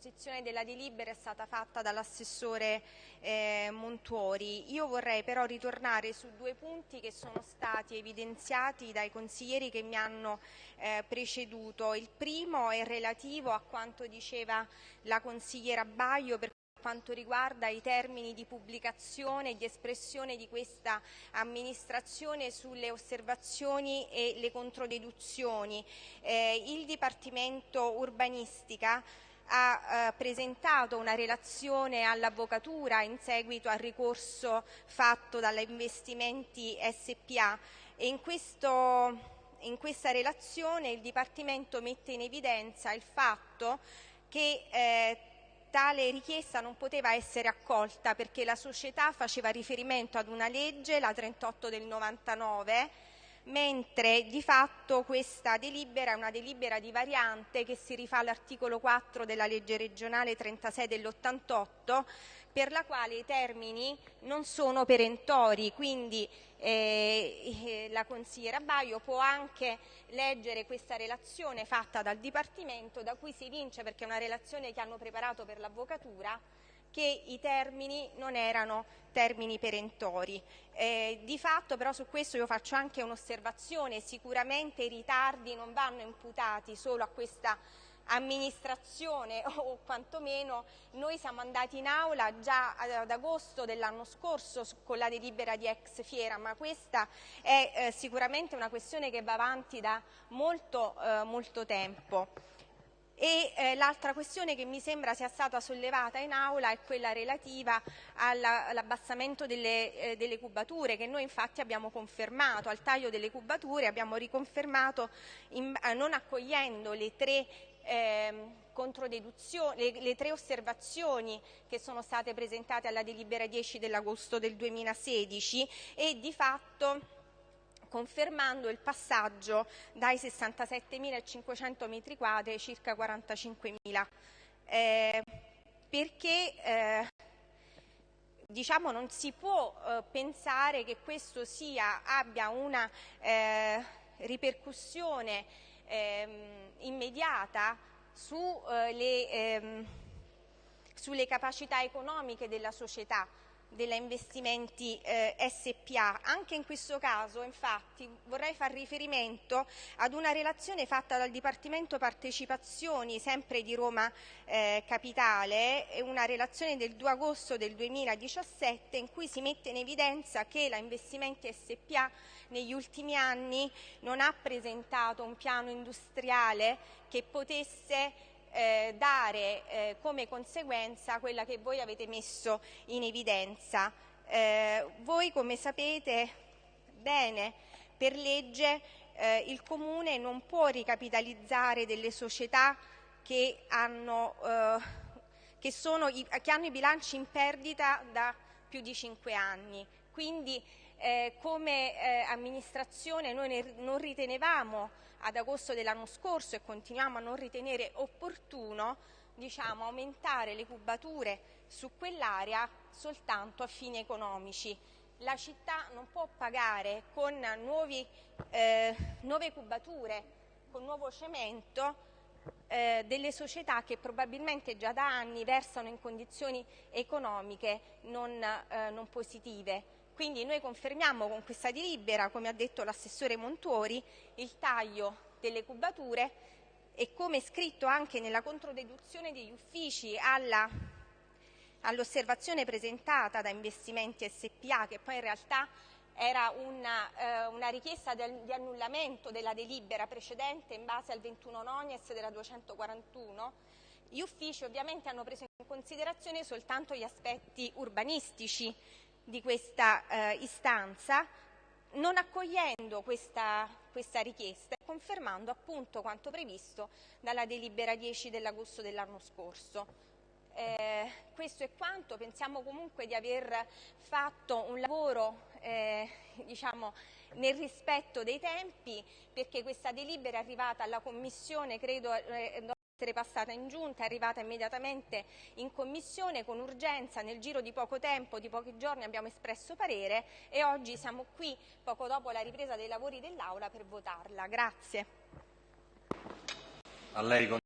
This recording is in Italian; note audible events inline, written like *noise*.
l'esposizione della delibera è stata fatta dall'assessore eh, Montuori. Io vorrei però ritornare su due punti che sono stati evidenziati dai consiglieri che mi hanno eh, preceduto. Il primo è relativo a quanto diceva la consigliera per quanto riguarda i termini di pubblicazione e di espressione di questa amministrazione sulle osservazioni e le controdeduzioni. Eh, il Dipartimento Urbanistica ha eh, presentato una relazione all'Avvocatura in seguito al ricorso fatto dalla Investimenti SPA e in, questo, in questa relazione il Dipartimento mette in evidenza il fatto che eh, tale richiesta non poteva essere accolta perché la società faceva riferimento ad una legge, la 38 del 99, mentre di fatto questa delibera è una delibera di variante che si rifà all'articolo 4 della legge regionale 36 dell'88 per la quale i termini non sono perentori, quindi eh, eh, la consigliera Baio può anche leggere questa relazione fatta dal Dipartimento da cui si evince, perché è una relazione che hanno preparato per l'Avvocatura, che i termini non erano termini perentori. Eh, di fatto però su questo io faccio anche un'osservazione, sicuramente i ritardi non vanno imputati solo a questa amministrazione *laughs* o quantomeno noi siamo andati in aula già ad agosto dell'anno scorso con la delibera di ex fiera, ma questa è eh, sicuramente una questione che va avanti da molto, eh, molto tempo. E eh, l'altra questione che mi sembra sia stata sollevata in aula è quella relativa all'abbassamento delle, eh, delle, cubature che noi infatti abbiamo confermato, al taglio delle cubature abbiamo riconfermato in, eh, non accogliendo le tre ehm, le, le, tre osservazioni che sono state presentate alla delibera 10 dell'agosto del 2016 e di fatto confermando il passaggio dai 67.500 metri quadri ai circa 45.000. Eh, perché eh, diciamo non si può eh, pensare che questo sia, abbia una eh, ripercussione ehm, immediata su, eh, le, ehm, sulle capacità economiche della società della Investimenti eh, SPA. Anche in questo caso, infatti, vorrei far riferimento ad una relazione fatta dal Dipartimento Partecipazioni, sempre di Roma eh, Capitale, una relazione del 2 agosto del 2017 in cui si mette in evidenza che la Investimenti SPA negli ultimi anni non ha presentato un piano industriale che potesse eh, dare eh, come conseguenza quella che voi avete messo in evidenza. Eh, voi come sapete bene per legge eh, il Comune non può ricapitalizzare delle società che hanno, eh, che, sono, che hanno i bilanci in perdita da più di cinque anni. Quindi eh, come eh, amministrazione noi non ritenevamo ad agosto dell'anno scorso e continuiamo a non ritenere opportuno diciamo, aumentare le cubature su quell'area soltanto a fini economici. La città non può pagare con nuovi, eh, nuove cubature, con nuovo cemento, eh, delle società che probabilmente già da anni versano in condizioni economiche non, eh, non positive. Quindi noi confermiamo con questa delibera, come ha detto l'assessore Montuori, il taglio delle cubature e come scritto anche nella controdeduzione degli uffici all'osservazione presentata da Investimenti SPA, che poi in realtà era una, eh, una richiesta del, di annullamento della delibera precedente in base al 21 nonies della 241, gli uffici ovviamente hanno preso in considerazione soltanto gli aspetti urbanistici di questa eh, istanza, non accogliendo questa, questa richiesta e confermando appunto quanto previsto dalla delibera 10 dell'agosto dell'anno scorso. Eh, questo è quanto, pensiamo comunque di aver fatto un lavoro eh, diciamo, nel rispetto dei tempi perché questa delibera è arrivata alla Commissione credo eh, essere passata in giunta, è arrivata immediatamente in commissione con urgenza, nel giro di poco tempo, di pochi giorni abbiamo espresso parere e oggi siamo qui poco dopo la ripresa dei lavori dell'Aula per votarla. Grazie.